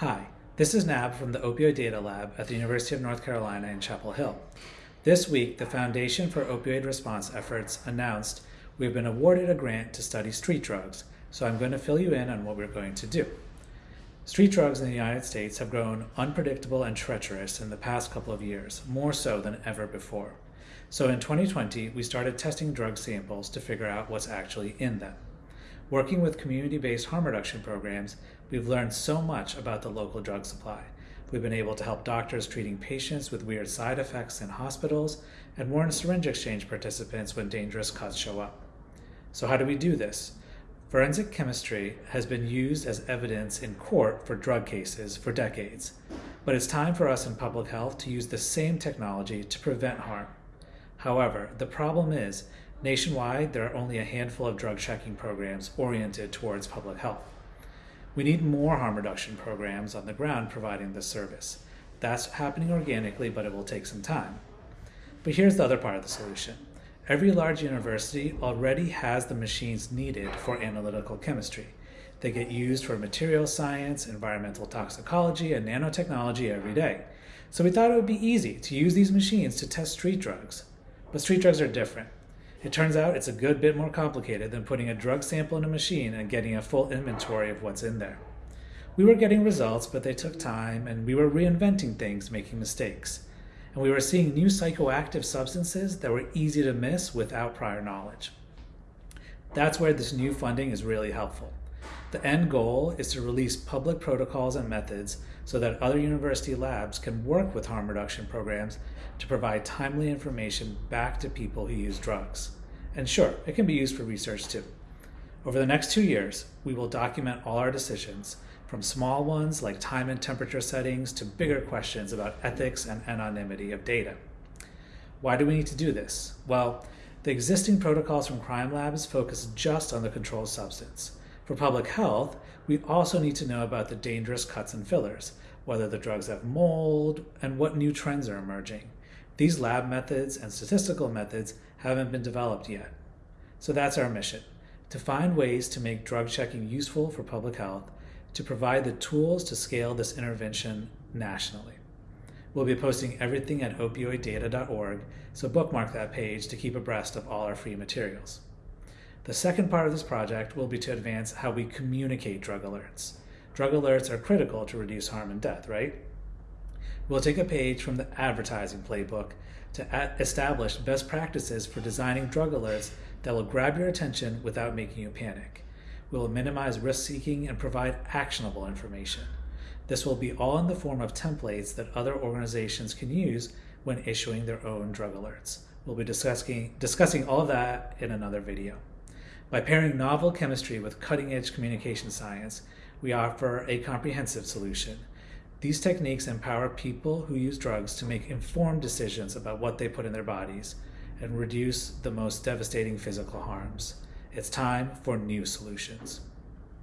Hi, this is Nab from the Opioid Data Lab at the University of North Carolina in Chapel Hill. This week, the Foundation for Opioid Response Efforts announced we've been awarded a grant to study street drugs, so I'm going to fill you in on what we're going to do. Street drugs in the United States have grown unpredictable and treacherous in the past couple of years, more so than ever before. So in 2020, we started testing drug samples to figure out what's actually in them. Working with community-based harm reduction programs, we've learned so much about the local drug supply. We've been able to help doctors treating patients with weird side effects in hospitals and warn syringe exchange participants when dangerous cuts show up. So how do we do this? Forensic chemistry has been used as evidence in court for drug cases for decades, but it's time for us in public health to use the same technology to prevent harm. However, the problem is Nationwide, there are only a handful of drug checking programs oriented towards public health. We need more harm reduction programs on the ground providing this service. That's happening organically, but it will take some time. But here's the other part of the solution. Every large university already has the machines needed for analytical chemistry. They get used for material science, environmental toxicology, and nanotechnology every day. So we thought it would be easy to use these machines to test street drugs. But street drugs are different. It turns out it's a good bit more complicated than putting a drug sample in a machine and getting a full inventory of what's in there. We were getting results, but they took time, and we were reinventing things, making mistakes. And we were seeing new psychoactive substances that were easy to miss without prior knowledge. That's where this new funding is really helpful. The end goal is to release public protocols and methods so that other university labs can work with harm reduction programs to provide timely information back to people who use drugs. And sure, it can be used for research too. Over the next two years, we will document all our decisions, from small ones like time and temperature settings to bigger questions about ethics and anonymity of data. Why do we need to do this? Well, the existing protocols from crime labs focus just on the controlled substance. For public health, we also need to know about the dangerous cuts and fillers, whether the drugs have mold, and what new trends are emerging. These lab methods and statistical methods haven't been developed yet. So that's our mission, to find ways to make drug checking useful for public health, to provide the tools to scale this intervention nationally. We'll be posting everything at opioiddata.org, so bookmark that page to keep abreast of all our free materials. The second part of this project will be to advance how we communicate drug alerts. Drug alerts are critical to reduce harm and death, right? We'll take a page from the advertising playbook to establish best practices for designing drug alerts that will grab your attention without making you panic. We will minimize risk seeking and provide actionable information. This will be all in the form of templates that other organizations can use when issuing their own drug alerts. We'll be discussing, discussing all of that in another video. By pairing novel chemistry with cutting edge communication science, we offer a comprehensive solution these techniques empower people who use drugs to make informed decisions about what they put in their bodies and reduce the most devastating physical harms. It's time for new solutions.